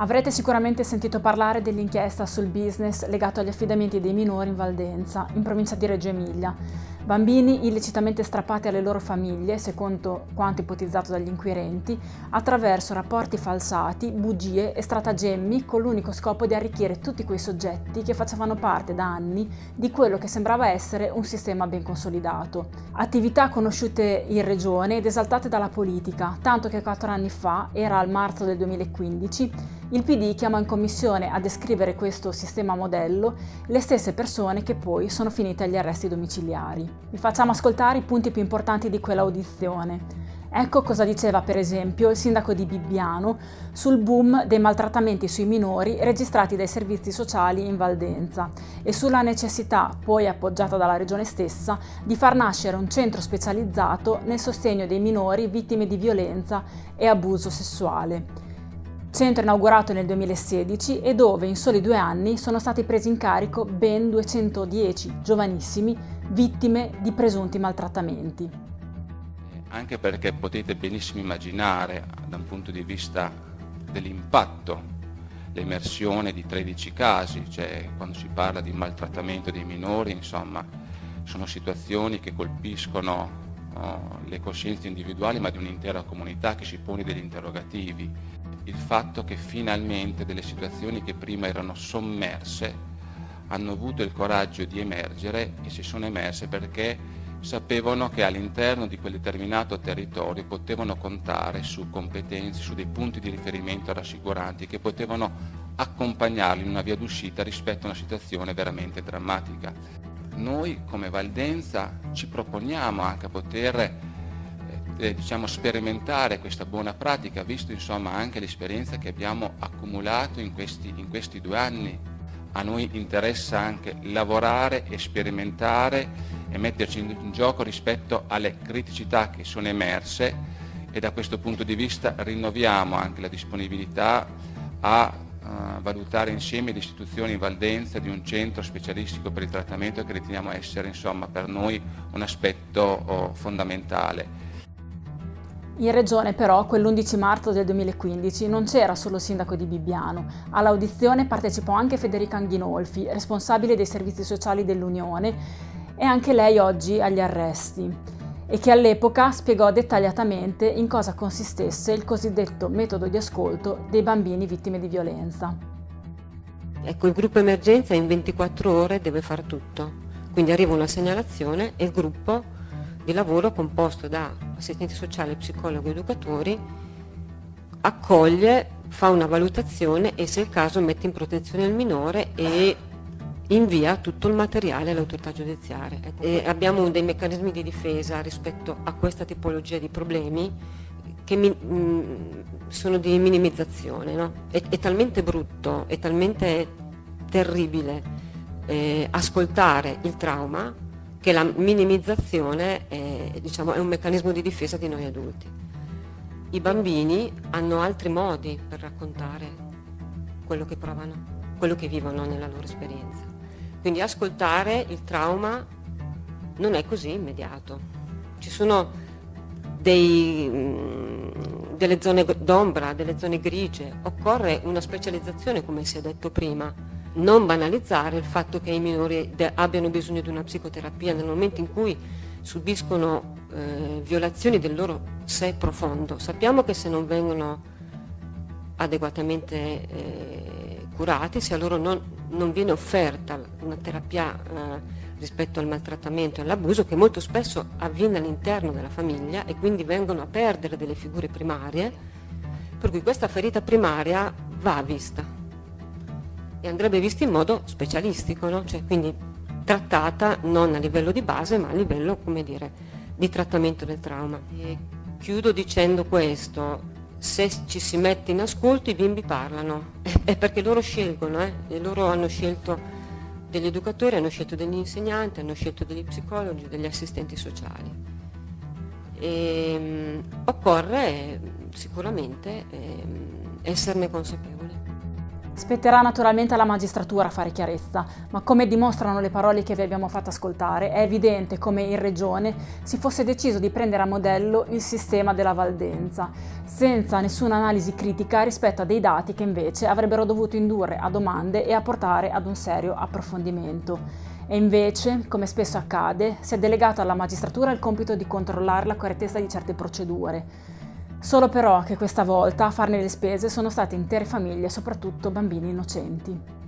Avrete sicuramente sentito parlare dell'inchiesta sul business legato agli affidamenti dei minori in Valdenza, in provincia di Reggio Emilia. Bambini illecitamente strappati alle loro famiglie, secondo quanto ipotizzato dagli inquirenti, attraverso rapporti falsati, bugie e stratagemmi con l'unico scopo di arricchire tutti quei soggetti che facevano parte da anni di quello che sembrava essere un sistema ben consolidato. Attività conosciute in regione ed esaltate dalla politica, tanto che quattro anni fa, era al marzo del 2015, il PD chiama in commissione a descrivere questo sistema modello le stesse persone che poi sono finite agli arresti domiciliari. Vi facciamo ascoltare i punti più importanti di quell'audizione. Ecco cosa diceva per esempio il sindaco di Bibbiano sul boom dei maltrattamenti sui minori registrati dai servizi sociali in Valdenza e sulla necessità, poi appoggiata dalla regione stessa, di far nascere un centro specializzato nel sostegno dei minori vittime di violenza e abuso sessuale centro inaugurato nel 2016 e dove in soli due anni sono stati presi in carico ben 210 giovanissimi vittime di presunti maltrattamenti. Anche perché potete benissimo immaginare da un punto di vista dell'impatto l'emersione di 13 casi, cioè quando si parla di maltrattamento dei minori, insomma, sono situazioni che colpiscono oh, le coscienze individuali ma di un'intera comunità che si pone degli interrogativi il fatto che finalmente delle situazioni che prima erano sommerse hanno avuto il coraggio di emergere e si sono emerse perché sapevano che all'interno di quel determinato territorio potevano contare su competenze, su dei punti di riferimento rassicuranti che potevano accompagnarli in una via d'uscita rispetto a una situazione veramente drammatica. Noi come Valdenza ci proponiamo anche a poter eh, diciamo, sperimentare questa buona pratica, visto insomma, anche l'esperienza che abbiamo accumulato in questi, in questi due anni. A noi interessa anche lavorare sperimentare e metterci in gioco rispetto alle criticità che sono emerse e da questo punto di vista rinnoviamo anche la disponibilità a uh, valutare insieme le istituzioni in Valdenza di un centro specialistico per il trattamento che riteniamo essere insomma, per noi un aspetto oh, fondamentale. In regione però, quell'11 marzo del 2015, non c'era solo il sindaco di Bibbiano. All'audizione partecipò anche Federica Anghinolfi, responsabile dei servizi sociali dell'Unione, e anche lei oggi agli arresti, e che all'epoca spiegò dettagliatamente in cosa consistesse il cosiddetto metodo di ascolto dei bambini vittime di violenza. Ecco, il gruppo emergenza in 24 ore deve fare tutto. Quindi arriva una segnalazione e il gruppo di lavoro composto da assistenti sociali, psicologi e educatori, accoglie, fa una valutazione e se è il caso mette in protezione il minore e invia tutto il materiale all'autorità giudiziaria. E abbiamo dei meccanismi di difesa rispetto a questa tipologia di problemi che mi, mh, mm, sono di minimizzazione. No? È, è, talmente brutto, è talmente terribile eh, ascoltare il trauma che la minimizzazione è, diciamo, è un meccanismo di difesa di noi adulti. I bambini hanno altri modi per raccontare quello che provano, quello che vivono nella loro esperienza. Quindi ascoltare il trauma non è così immediato. Ci sono dei, mm, delle zone d'ombra, delle zone grigie, occorre una specializzazione come si è detto prima, non banalizzare il fatto che i minori abbiano bisogno di una psicoterapia nel momento in cui subiscono eh, violazioni del loro sé profondo. Sappiamo che se non vengono adeguatamente eh, curati, se a loro non, non, viene offerta una terapia eh, rispetto al maltrattamento e all'abuso, che molto spesso avviene all'interno della famiglia e quindi vengono a perdere delle figure primarie, per cui questa ferita primaria va vista e andrebbe vista in modo specialistico, no? cioè, quindi trattata non a livello di base ma a livello dire, di trattamento del trauma. E chiudo dicendo questo, se ci si mette in ascolto i bimbi parlano, è perché loro scelgono, eh? loro hanno scelto degli educatori, hanno scelto degli insegnanti, hanno scelto degli psicologi, degli assistenti sociali. E, um, occorre sicuramente um, esserne consapevoli. Spetterà naturalmente alla magistratura fare chiarezza, ma come dimostrano le parole che vi abbiamo fatto ascoltare, è evidente come in Regione si fosse deciso di prendere a modello il sistema della Valdenza, senza nessuna analisi critica rispetto a dei dati che invece avrebbero dovuto indurre a domande e a portare ad un serio approfondimento. E invece, come spesso accade, si è delegato alla magistratura il compito di controllare la correttezza di certe procedure, Solo però che questa volta a farne le spese sono state intere famiglie, soprattutto bambini innocenti.